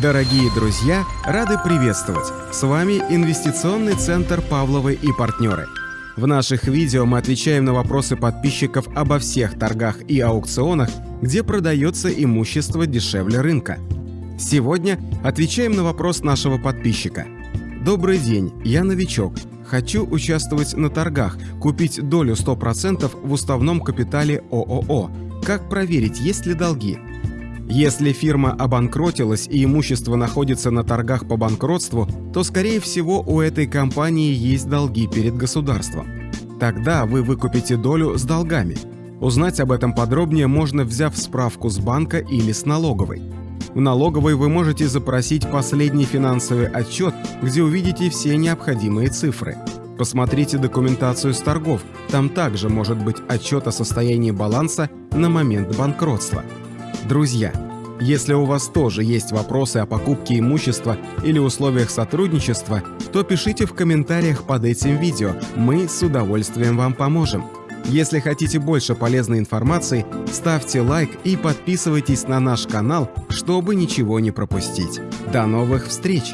Дорогие друзья, рады приветствовать! С вами Инвестиционный центр «Павловы и партнеры». В наших видео мы отвечаем на вопросы подписчиков обо всех торгах и аукционах, где продается имущество дешевле рынка. Сегодня отвечаем на вопрос нашего подписчика. Добрый день, я новичок. Хочу участвовать на торгах, купить долю 100% в уставном капитале ООО. Как проверить, есть ли долги? Если фирма обанкротилась и имущество находится на торгах по банкротству, то, скорее всего, у этой компании есть долги перед государством. Тогда вы выкупите долю с долгами. Узнать об этом подробнее можно, взяв справку с банка или с налоговой. В налоговой вы можете запросить последний финансовый отчет, где увидите все необходимые цифры. Посмотрите документацию с торгов, там также может быть отчет о состоянии баланса на момент банкротства. Друзья, если у вас тоже есть вопросы о покупке имущества или условиях сотрудничества, то пишите в комментариях под этим видео, мы с удовольствием вам поможем. Если хотите больше полезной информации, ставьте лайк и подписывайтесь на наш канал, чтобы ничего не пропустить. До новых встреч!